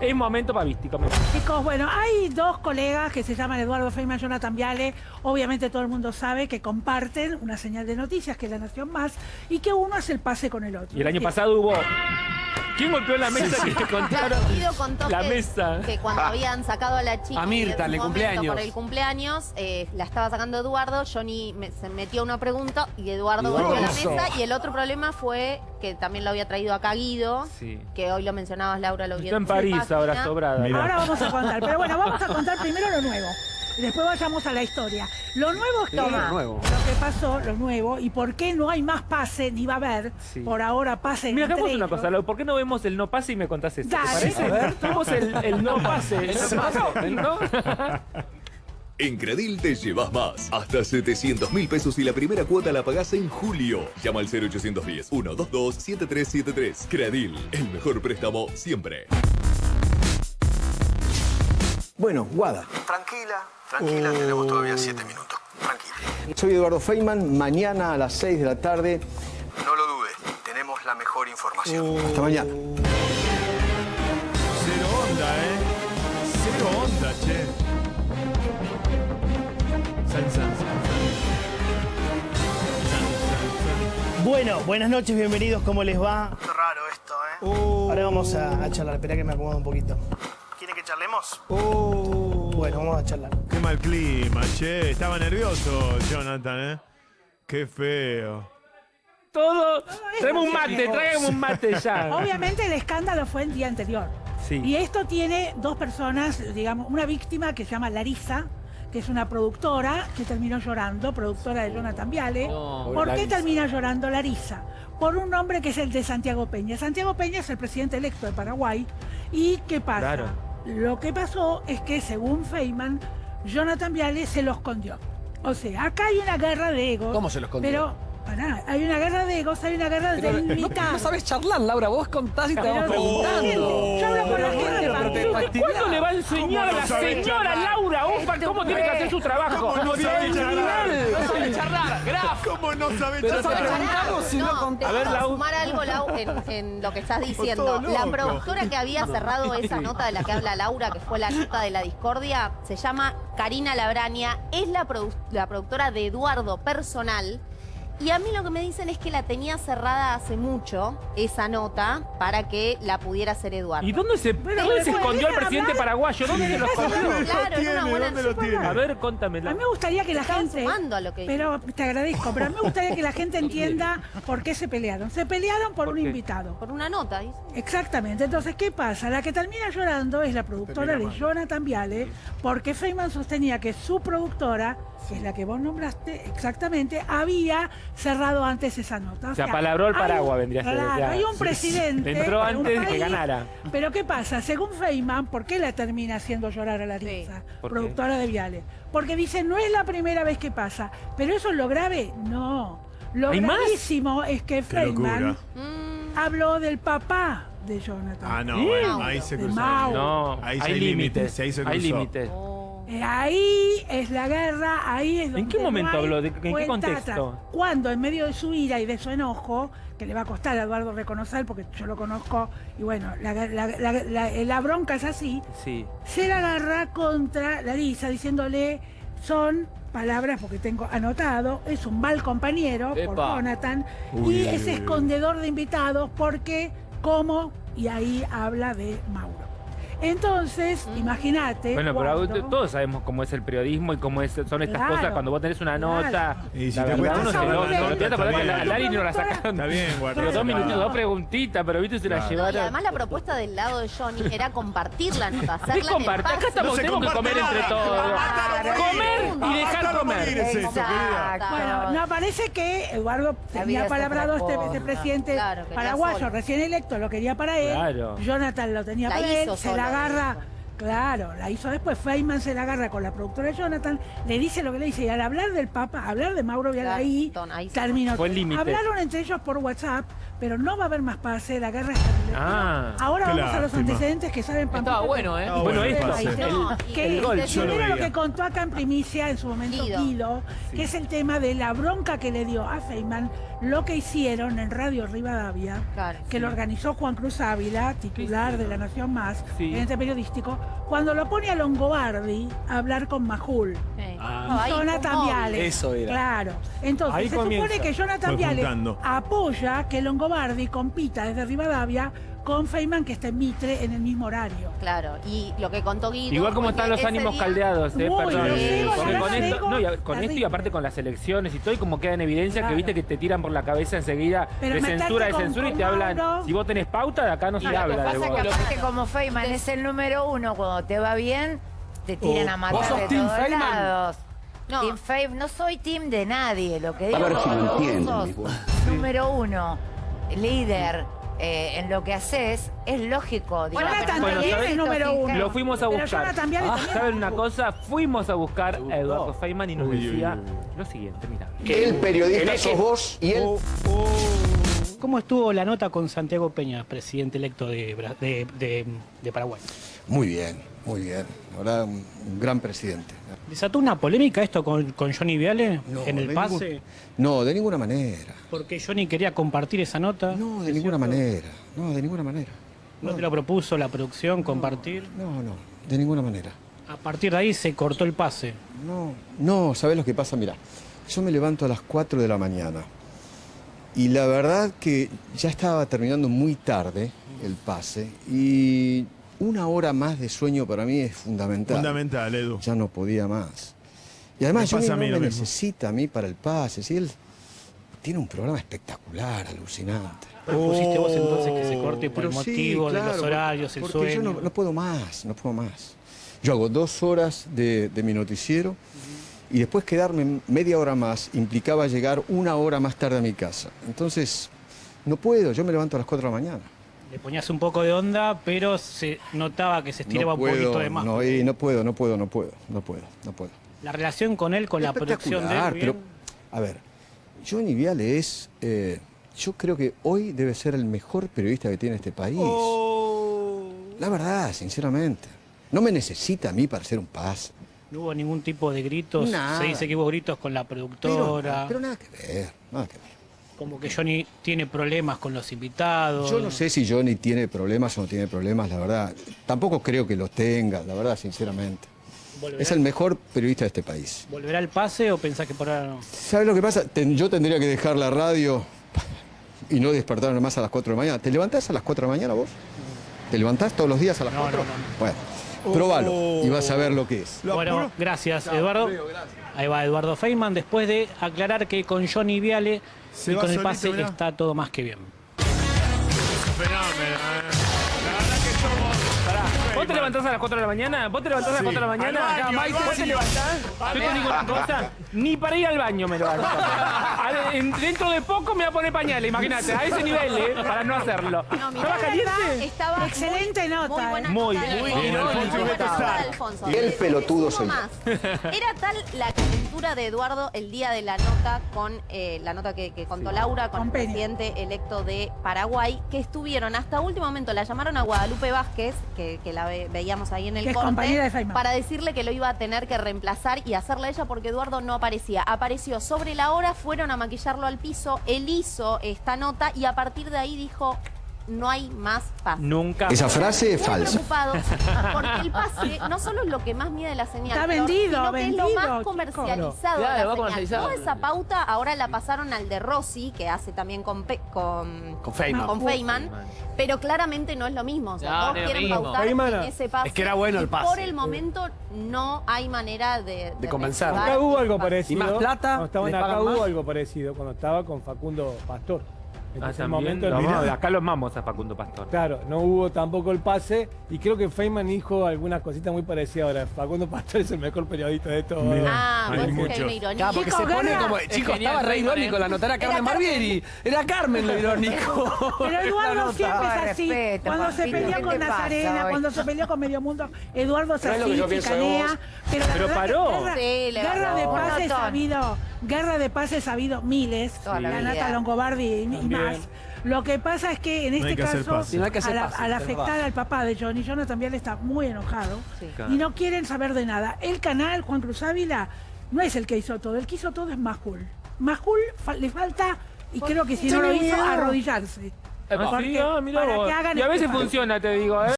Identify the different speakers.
Speaker 1: Es momento pavístico.
Speaker 2: Chicos, bueno, hay dos colegas que se llaman Eduardo Feynman y Jonathan Viale. Obviamente todo el mundo sabe que comparten una señal de noticias que es La Nación Más y que uno hace el pase con el otro.
Speaker 1: Y el año pasado hubo... ¿Quién golpeó la mesa que
Speaker 3: Claro,
Speaker 1: contaron?
Speaker 3: Guido contó
Speaker 1: La
Speaker 3: que,
Speaker 1: mesa.
Speaker 3: que cuando habían sacado a la chica
Speaker 4: A Mirta,
Speaker 3: en
Speaker 4: el cumpleaños.
Speaker 3: por el cumpleaños, eh, la estaba sacando Eduardo, Johnny me- se metió una pregunta y Eduardo golpeó la mesa y el otro problema fue que también lo había traído acá Guido,
Speaker 1: Sí.
Speaker 3: que hoy lo mencionabas Laura, lo vi
Speaker 1: Está en. París ahora sobrada.
Speaker 2: Ahora vamos a contar. Pero bueno, vamos a contar primero lo nuevo. Después vayamos a la historia. Lo nuevo es que
Speaker 4: Toma. Nuevo.
Speaker 2: lo que pasó, lo nuevo, y por qué no hay más pase, ni va a haber,
Speaker 1: Sí.
Speaker 2: por ahora pase
Speaker 1: Mira, hagamos una cosa, Lau, ¿por qué no vemos el no pase y me contás eso? ¿Te
Speaker 2: Dale.
Speaker 1: parece?
Speaker 2: A ver.
Speaker 1: Vemos el, el no pase. El no pase, ¿no?
Speaker 5: En Credil te llevas más. Hasta 700 mil pesos y la primera cuota la pagás en julio. Llama al 0810-122-7373. Credil, el mejor préstamo siempre.
Speaker 6: Bueno, Guada.
Speaker 7: Tranquila, tranquila, tenemos todavía siete minutos. Tranquila.
Speaker 6: Soy Eduardo Feynman. Mañana a las 6 de la tarde.
Speaker 7: No lo dudes, tenemos la mejor información.
Speaker 6: Hasta mañana.
Speaker 8: Cero onda, ¿eh? Cero onda, che. San, san, san, san.
Speaker 9: Bueno, buenas noches, bienvenidos, ¿cómo les va?
Speaker 7: Raro esto, ¿eh?
Speaker 9: Ahora vamos a, a charlar, espera que me acomodo un poquito.
Speaker 7: ¿Quiere que charlemos?
Speaker 9: Bueno, vamos a charlar.
Speaker 8: Qué mal clima, che. Estaba nervioso, Jonathan, ¿eh? Qué feo.
Speaker 1: Todo. Traemos un mate, traemos un mate ya.
Speaker 2: Obviamente el escándalo fue el día anterior.
Speaker 1: Sí.
Speaker 2: Y esto tiene dos personas, digamos, una víctima que se llama Larisa, que es una productora que terminó llorando, productora de Jonathan Viale. ¿Por qué termina llorando Larisa? Por un nombre que es el de Santiago Peña. Santiago Peña es el presidente electo de Paraguay. ¿Y qué pasa?
Speaker 1: Claro.
Speaker 2: Lo que pasó es que, según Feynman, Jonathan Viale se lo escondió. O sea, acá hay una guerra de egos.
Speaker 4: ¿Cómo se lo escondió?
Speaker 2: Pero, pará, hay una guerra de egos, hay una guerra de
Speaker 4: No,
Speaker 2: mitad.
Speaker 4: no sabes charlar, Laura. Vos contás y te vamos preguntando.
Speaker 2: Yo hablo con la gente.
Speaker 1: ¿Cuándo le va a enseñar a
Speaker 8: ¿Cómo
Speaker 1: la
Speaker 8: sabe
Speaker 1: señora? Laura Ofa cómo tiene que hacer su trabajo?
Speaker 8: ¿Cómo no sabe charlar?
Speaker 4: No sabes charlar, Graf.
Speaker 8: ¿Cómo no sabe charlar?
Speaker 4: si no
Speaker 1: A ver, Lau.
Speaker 3: sumar algo, Lau, en, lo que estás diciendo. La productora que había cerrado esa nota de la que habla Laura, que fue la nota de la discordia, se llama Karina Labrania, es la productora de Eduardo Personal. Y a mí lo que me dicen es que la tenía cerrada hace mucho, esa nota, para que la pudiera hacer Eduardo.
Speaker 1: ¿Y dónde se,
Speaker 2: Pero,
Speaker 1: dónde se
Speaker 2: pero,
Speaker 1: escondió el presidente
Speaker 2: hablar.
Speaker 1: paraguayo? ¿Dónde se lo escondió?
Speaker 3: Claro, en una buena...
Speaker 8: ¿Dónde lo tiene?
Speaker 1: A ver, contame.
Speaker 2: A mí me gustaría que la gente.
Speaker 3: sumando a lo que
Speaker 2: Pero te agradezco, pero a mí me gustaría que la gente entienda por qué se pelearon. Se pelearon por,
Speaker 1: ¿Por
Speaker 2: un
Speaker 1: qué?
Speaker 2: invitado.
Speaker 3: Por una nota, dice.
Speaker 2: Exactamente. Entonces, ¿qué pasa? La que termina llorando es la productora de Jonathan Viale, porque Feynman sostenía que su productora, que es la que vos nombraste exactamente, había cerrado antes esa nota. O
Speaker 1: Se
Speaker 2: sea,
Speaker 1: apalabró el
Speaker 2: hay-
Speaker 1: paraguas, vendría a ser,
Speaker 2: Claro, hay un
Speaker 1: Sí,
Speaker 2: presidente.
Speaker 1: Entró antes de que ganara.
Speaker 2: Pero ¿qué pasa? Según Feynman, ¿por qué la termina haciendo llorar a la Larisa, productora de Viale? Porque dice, no es la primera vez que pasa. ¿Pero eso es lo grave? No. Lo
Speaker 1: ¿Hay más?
Speaker 2: gravísimo es que Feynman.
Speaker 3: Mm,
Speaker 2: habló del papá de Jonathan.
Speaker 8: Ah, no,
Speaker 1: ¿Sí?
Speaker 8: bueno, ahí se cruzó.
Speaker 1: No,
Speaker 8: Ahí
Speaker 1: hay
Speaker 8: hay
Speaker 1: límites.
Speaker 8: ahí se
Speaker 1: Hay límites.
Speaker 2: Eh, Ahí es la guerra, ahí es donde.
Speaker 1: qué
Speaker 2: no
Speaker 1: momento
Speaker 2: hay
Speaker 1: habló? ¿De- en qué contexto?
Speaker 2: Cuando, en medio de su ira y de su enojo, que le va a costar a Eduardo reconocer, porque yo lo conozco, y bueno, la, la- la- la- la bronca es así,
Speaker 1: Sí.
Speaker 2: se la agarra contra Larisa, diciéndole, son palabras, porque tengo anotado, es un mal compañero por. Jonathan,
Speaker 8: Uy,
Speaker 2: y es escondedor de invitados, porque, ¿cómo? Y ahí habla de Mauro. Entonces, imagínate.
Speaker 1: Bueno, pero
Speaker 2: cuando-
Speaker 1: todos sabemos cómo es el periodismo y cómo es- son estas
Speaker 2: Claro,
Speaker 1: cosas cuando vos tenés una
Speaker 2: claro.
Speaker 1: nota.
Speaker 8: Y si
Speaker 1: la
Speaker 8: te
Speaker 1: verdad,
Speaker 8: cuesta
Speaker 1: uno se lo,
Speaker 2: nota,
Speaker 1: se lo
Speaker 8: está
Speaker 1: trata, porque
Speaker 8: bien.
Speaker 1: la Lari no la sacaron.
Speaker 8: Está bien, guarda.
Speaker 1: Pero dos minutitos, dos preguntitas, pero viste, se la
Speaker 8: Claro.
Speaker 3: No, y
Speaker 1: llevaron.
Speaker 3: además la propuesta del lado de Johnny era compartir la nota, hacerla en
Speaker 1: compartir. Acá estamos,
Speaker 8: No
Speaker 1: tenemos que comer entre todos. Comer y dejar comer.
Speaker 8: es esto, querida.
Speaker 3: Exacto.
Speaker 2: Bueno, no, parece que Eduardo tenía
Speaker 10: otra
Speaker 2: este, este presidente
Speaker 3: Claro,
Speaker 2: paraguayo
Speaker 3: solo.
Speaker 2: recién electo, lo quería para él.
Speaker 1: Claro.
Speaker 2: Jonathan lo tenía
Speaker 3: La
Speaker 2: para él, se la agarra. Claro, la hizo después. Feynman se la agarra con la productora de Jonathan, le dice lo que le dice. Y al hablar del Papa, hablar de Mauro Vialaí, terminó.
Speaker 1: Fue el límite.
Speaker 2: Hablaron entre ellos por WhatsApp, pero no va a haber más pase. La guerra está el
Speaker 1: Ah,
Speaker 2: Ahora vamos a los antecedentes que saben Pampita.
Speaker 4: Estaba bueno, ¿eh?
Speaker 8: Estaba
Speaker 1: Bueno,
Speaker 8: el
Speaker 1: esto.
Speaker 3: y
Speaker 2: que
Speaker 3: el gol,
Speaker 8: yo lo
Speaker 2: primero lo
Speaker 8: veía.
Speaker 2: que contó acá en primicia en su momento
Speaker 3: Guido.
Speaker 2: Guido, que es el tema de la bronca que le dio a Feynman lo que hicieron en Radio Rivadavia,
Speaker 3: Claro.
Speaker 2: que lo organizó Juan Cruz Ávila, titular de La Nación Más,
Speaker 1: Sí.
Speaker 2: en este periodístico, cuando lo pone a Longobardi a hablar con Majul.
Speaker 3: Sí.
Speaker 4: Ah.
Speaker 2: Jonathan
Speaker 3: fue un
Speaker 2: Viale.
Speaker 4: Eso era.
Speaker 2: Claro. Entonces,
Speaker 1: Ahí
Speaker 2: se
Speaker 1: comienza.
Speaker 2: supone que Jonathan
Speaker 8: Fue
Speaker 2: Viale
Speaker 8: juntando.
Speaker 2: apoya que Longobardi compita desde Rivadavia con Feynman, que está en Mitre, en el mismo horario.
Speaker 3: Claro, y lo que contó Guido.
Speaker 1: Igual como están
Speaker 3: que
Speaker 1: los ánimos
Speaker 3: día-
Speaker 1: caldeados, eh, perdón. Porque con esto, no, y, con esto y
Speaker 2: terrible.
Speaker 1: aparte con las elecciones y todo, y como queda en evidencia que viste que te tiran por la cabeza enseguida
Speaker 2: Pero
Speaker 1: de censura, de
Speaker 2: con-
Speaker 1: censura y te hablan.
Speaker 2: Mauro.
Speaker 1: Si vos tenés pauta, de acá no se
Speaker 10: Y lo que
Speaker 1: habla de
Speaker 10: pasa
Speaker 1: vos.
Speaker 10: es que aparte como Feynman es el número uno, cuando te va bien, te tiran a matar
Speaker 4: ¿Vos sos
Speaker 10: de
Speaker 4: team
Speaker 10: todos
Speaker 4: Feynman?
Speaker 10: lados.
Speaker 3: No.
Speaker 10: Team Feynman, no soy team de nadie, lo que digo
Speaker 6: A ver si
Speaker 10: que
Speaker 6: lo entienden,
Speaker 10: número uno, líder eh, en lo que haces, es lógico. digamos,
Speaker 2: Jonathan
Speaker 1: Bueno,
Speaker 2: también es número uno.
Speaker 1: Lo fuimos a buscar.
Speaker 2: Viale
Speaker 1: Ah,
Speaker 2: también
Speaker 1: ¿Saben una cosa? Fuimos a buscar a Eduardo Feynman y nos
Speaker 8: Uy,
Speaker 1: decía
Speaker 8: uy, uy.
Speaker 1: lo siguiente, mira.
Speaker 6: El periodista sos vos y él
Speaker 11: ¿Cómo estuvo la nota con Santiago Peña, presidente electo de, Bra- de- de- de Paraguay?
Speaker 6: Muy bien, muy bien. Ahora un, un gran presidente.
Speaker 11: ¿Desató una polémica esto con, con Johnny Viale
Speaker 6: No,
Speaker 11: en el pase?
Speaker 6: ningún- no, de ninguna manera.
Speaker 11: Porque Johnny quería compartir esa nota.
Speaker 6: No, de ninguna manera. No, de ninguna manera.
Speaker 11: ¿No te lo propuso la producción compartir?
Speaker 6: No, no, de ninguna manera.
Speaker 11: A partir de ahí se cortó el pase.
Speaker 6: No, no, ¿sabés lo que pasa? Mira, yo me levanto a las 4 de la mañana y la verdad que ya estaba terminando muy tarde el pase y una hora más de sueño para mí es fundamental.
Speaker 8: Fundamental, Edu.
Speaker 6: Ya no podía más. Y además
Speaker 8: a
Speaker 6: no
Speaker 8: mí
Speaker 6: me
Speaker 8: mismo.
Speaker 6: necesita a mí para el pase. Si él tiene un programa espectacular, alucinante.
Speaker 11: Propusiste vos entonces que se corte por el
Speaker 6: sí,
Speaker 11: motivo de los horarios, el
Speaker 6: porque
Speaker 11: sueño.
Speaker 6: yo no, no puedo más, no puedo más. Yo hago dos horas de, de mi noticiero y después quedarme media hora más implicaba llegar una hora más tarde a mi casa. Entonces, no puedo, yo me levanto a las 4 de la mañana.
Speaker 11: Le ponías un poco de onda, pero se notaba que se estiraba
Speaker 6: no
Speaker 11: un poquito de más.
Speaker 6: no, y no puedo, no puedo, no puedo, no puedo, no puedo.
Speaker 11: La relación con él, con la producción de él.
Speaker 6: Pero, a ver, Johnny Viale es, eh, yo creo que hoy debe ser el mejor periodista que tiene este país. La verdad, sinceramente. No me necesita a mí para hacer un pase.
Speaker 11: No hubo ningún tipo de gritos.
Speaker 6: Nada.
Speaker 11: Se dice que hubo gritos con la
Speaker 6: Pero,
Speaker 11: productora.
Speaker 6: pero nada que ver, nada que ver.
Speaker 11: Como que Johnny tiene problemas con los invitados.
Speaker 6: Yo no sé si Johnny tiene problemas o no tiene problemas, la verdad. Tampoco creo que los tenga, la verdad, sinceramente.
Speaker 11: ¿Volverá,
Speaker 6: Es el mejor periodista de este país.
Speaker 11: ¿Volverá el pase o pensás que por ahora no?
Speaker 6: ¿Sabes lo que pasa? Ten- yo tendría que dejar la radio y no despertarme más a las 4 de la mañana. ¿Te levantás a las 4 de la mañana vos? ¿Te levantás todos los días a las
Speaker 11: No,
Speaker 6: 4?
Speaker 11: no, no, no.
Speaker 6: Bueno, probalo y vas a ver lo que es.
Speaker 11: Bueno, gracias, Eduardo. Ahí va Eduardo Feynman, después de aclarar que con Johnny Viale
Speaker 8: Se
Speaker 11: y con el
Speaker 8: solito,
Speaker 11: pase
Speaker 8: mirá.
Speaker 11: está todo más que bien.
Speaker 8: Fenómeno, eh. La verdad que somos.
Speaker 1: Pará, ¿Vos te levantás a las 4 de la mañana? ¿Vos te levantás a las
Speaker 8: Sí.
Speaker 1: 4 de la mañana?
Speaker 8: Baño,
Speaker 1: ¿Vos te levantás? Yo te digo una cosa, ni para ir al baño me levanto. A- en- Dentro de poco me voy a poner pañales, imagínate, a ese nivel, ¿eh? Para no hacerlo.
Speaker 3: No, mirá,
Speaker 1: ¿Estaba caliente?
Speaker 2: Excelente
Speaker 3: muy,
Speaker 2: nota,
Speaker 3: Muy
Speaker 2: eh.
Speaker 3: buena
Speaker 1: Muy,
Speaker 3: nota
Speaker 1: muy
Speaker 3: Alfonso. Muy buena nota de Alfonso.
Speaker 6: Y el pelotudo
Speaker 3: más. Era tal la calentura de Eduardo el día de la nota con eh, la nota que, que contó Laura con,
Speaker 2: Con
Speaker 3: el
Speaker 2: Peña.
Speaker 3: presidente electo de Paraguay, que estuvieron hasta último momento, la llamaron a Guadalupe Vázquez, que, que la ve- veíamos ahí en el corte,
Speaker 2: de
Speaker 3: para decirle que lo iba a tener que reemplazar y hacerla ella porque Eduardo no aparecía. Apareció sobre la hora, fueron a maquillarlo al piso, él hizo esta nota y a partir de ahí dijo, no hay más paz.
Speaker 1: Nunca.
Speaker 6: Esa frase es falsa.
Speaker 3: preocupados porque el pase no solo es lo que más mide la señal,
Speaker 2: Está vendido,
Speaker 3: sino que es lo
Speaker 2: vendido,
Speaker 3: más
Speaker 2: chico.
Speaker 3: comercializado de
Speaker 4: Claro,
Speaker 3: la
Speaker 4: va
Speaker 3: señal.
Speaker 4: comercializado.
Speaker 3: Toda esa pauta ahora la pasaron al de Rossi, que hace también con, Pe- con,
Speaker 4: Con Feynman.
Speaker 3: con Feynman, pero claramente no es lo mismo. O sea,
Speaker 4: No,
Speaker 3: todos
Speaker 4: no
Speaker 3: quieren
Speaker 4: mismo.
Speaker 3: pautar
Speaker 1: Feynman,
Speaker 3: en ese pase.
Speaker 4: es que era bueno el pase.
Speaker 3: Por el momento no hay manera de,
Speaker 4: De convencer.
Speaker 3: reactivar
Speaker 12: Acá hubo algo
Speaker 3: pase.
Speaker 12: parecido.
Speaker 4: Y más plata,
Speaker 12: Cuando acá hubo algo parecido cuando estaba con Facundo Pastor. Este
Speaker 1: Ah,
Speaker 12: es el momento
Speaker 1: Lo
Speaker 12: de
Speaker 1: amamos,
Speaker 12: mirar.
Speaker 1: acá lo amamos a Facundo Pastor.
Speaker 12: Claro, no hubo tampoco el pase y creo que Feynman dijo algunas cositas muy parecidas ahora. Facundo Pastor es el mejor periodista de todos.
Speaker 3: Ah,
Speaker 8: Hay
Speaker 3: vos decís que hay
Speaker 8: muchos.
Speaker 3: una ironía.
Speaker 4: Claro, porque se
Speaker 2: Chicos,
Speaker 4: pone como.
Speaker 2: Es
Speaker 4: Chicos,
Speaker 1: genial,
Speaker 4: estaba re
Speaker 1: Feynman,
Speaker 4: irónico.
Speaker 1: ¿eh?
Speaker 4: La nota era Carmen. Barbieri. Era Carmen lo irónico.
Speaker 2: Pero Eduardo siempre es
Speaker 10: Ay,
Speaker 2: así.
Speaker 10: respeto,
Speaker 2: cuando se peleó
Speaker 10: ¿qué
Speaker 2: con Nazarena,
Speaker 10: hoy?
Speaker 2: cuando se peleó con Medio Mundo, Eduardo es así, chicanea. Pero,
Speaker 1: Pero paró.
Speaker 2: Guerra, de paz he sabido, guerra de paz he sabido miles,
Speaker 10: la.
Speaker 2: Nata Longobardi. Más. Lo que pasa es que en
Speaker 8: No
Speaker 2: este
Speaker 8: que
Speaker 2: caso.
Speaker 4: No
Speaker 2: al,
Speaker 4: pase,
Speaker 2: al
Speaker 4: pero
Speaker 2: afectar al papá de Johnny, Johnny también está muy enojado
Speaker 3: Sí.
Speaker 2: y no quieren saber de nada. El canal, Juan Cruz Ávila, no es el que hizo todo, el que hizo todo es Majul. Majul fa- le falta, y creo que si no lo hizo, arrodillarse.
Speaker 1: Ah, sí, ah, mirá
Speaker 2: para
Speaker 1: vos.
Speaker 2: que hagan
Speaker 1: Y a veces funciona, te digo, ¿eh?